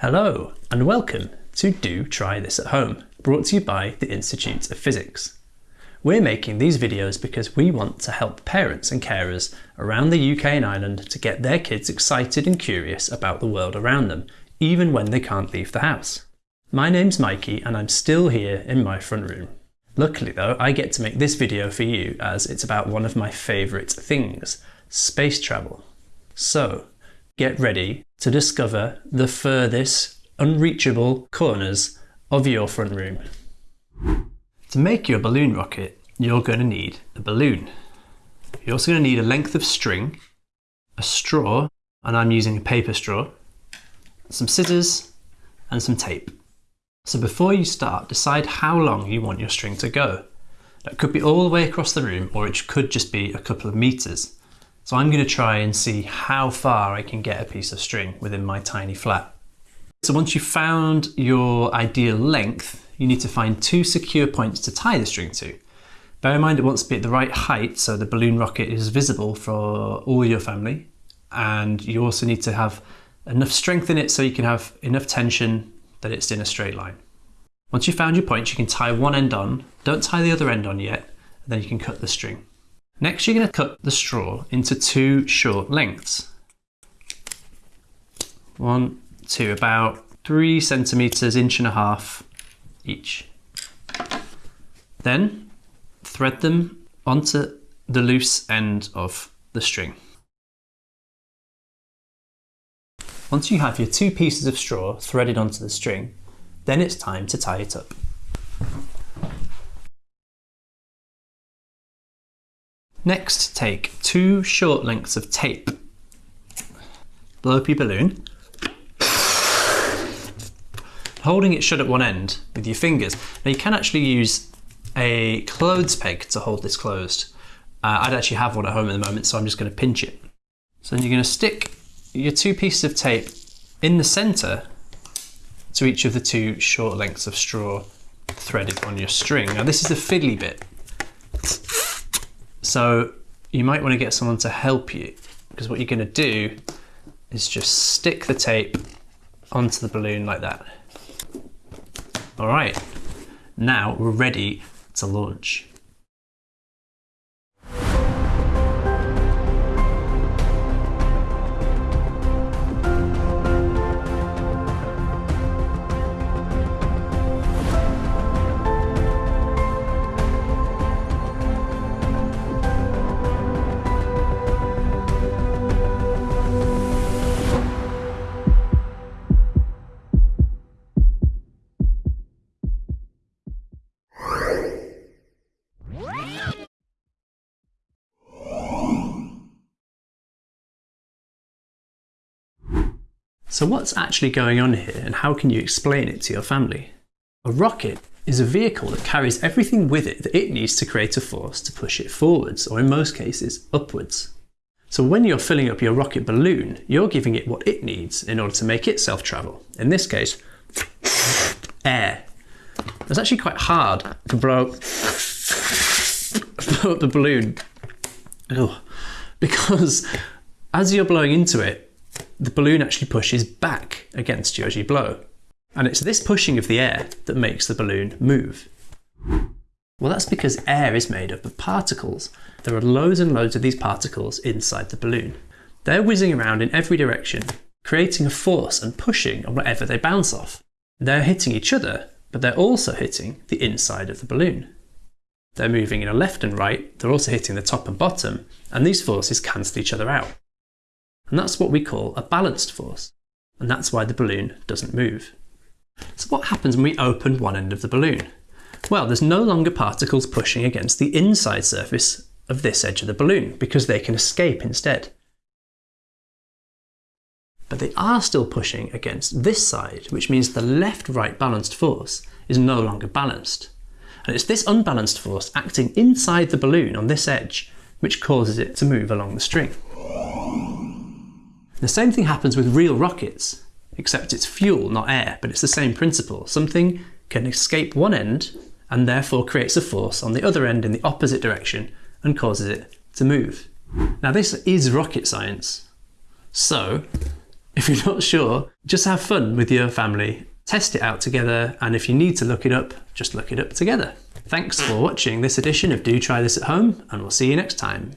Hello and welcome to Do Try This at Home, brought to you by the Institute of Physics. We're making these videos because we want to help parents and carers around the UK and Ireland to get their kids excited and curious about the world around them, even when they can't leave the house. My name's Mikey and I'm still here in my front room. Luckily though, I get to make this video for you as it's about one of my favourite things, space travel. So, get ready to discover the furthest unreachable corners of your front room. To make your balloon rocket, you're going to need a balloon. You're also going to need a length of string, a straw, and I'm using a paper straw, some scissors, and some tape. So before you start, decide how long you want your string to go. That could be all the way across the room, or it could just be a couple of meters. So I'm going to try and see how far I can get a piece of string within my tiny flat. So once you've found your ideal length, you need to find two secure points to tie the string to. Bear in mind it wants to be at the right height so the balloon rocket is visible for all your family. And you also need to have enough strength in it so you can have enough tension that it's in a straight line. Once you've found your points you can tie one end on. Don't tie the other end on yet, and then you can cut the string. Next, you're going to cut the straw into two short lengths. One, two, about three centimeters, inch and a half each. Then thread them onto the loose end of the string. Once you have your two pieces of straw threaded onto the string, then it's time to tie it up. Next, take two short lengths of tape. Blow up your balloon, holding it shut at one end with your fingers. Now you can actually use a clothes peg to hold this closed. Uh, I'd actually have one at home at the moment, so I'm just going to pinch it. So then you're going to stick your two pieces of tape in the centre to each of the two short lengths of straw threaded on your string. Now this is the fiddly bit. So you might want to get someone to help you because what you're going to do is just stick the tape onto the balloon like that. All right, now we're ready to launch. So what's actually going on here and how can you explain it to your family? A rocket is a vehicle that carries everything with it that it needs to create a force to push it forwards, or in most cases, upwards. So when you're filling up your rocket balloon, you're giving it what it needs in order to make itself travel. In this case, air. It's actually quite hard to blow, blow up the balloon Ugh. because as you're blowing into it, the balloon actually pushes back against you as you blow. And it's this pushing of the air that makes the balloon move. Well, that's because air is made up of particles. There are loads and loads of these particles inside the balloon. They're whizzing around in every direction, creating a force and pushing on whatever they bounce off. They're hitting each other, but they're also hitting the inside of the balloon. They're moving in a left and right, they're also hitting the top and bottom, and these forces cancel each other out. And that's what we call a balanced force. And that's why the balloon doesn't move. So what happens when we open one end of the balloon? Well, there's no longer particles pushing against the inside surface of this edge of the balloon because they can escape instead. But they are still pushing against this side, which means the left-right balanced force is no longer balanced. And it's this unbalanced force acting inside the balloon on this edge which causes it to move along the string. The same thing happens with real rockets, except it's fuel, not air, but it's the same principle. Something can escape one end and therefore creates a force on the other end in the opposite direction and causes it to move. Now this is rocket science. So If you're not sure, just have fun with your family, test it out together, and if you need to look it up, just look it up together. Thanks for watching this edition of Do Try This at Home, and we'll see you next time.